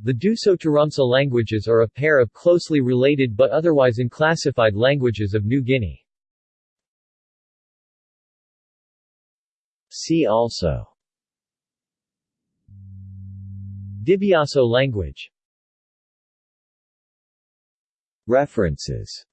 The dusotaramsa languages are a pair of closely related but otherwise unclassified languages of New Guinea. See also Dibiaso language References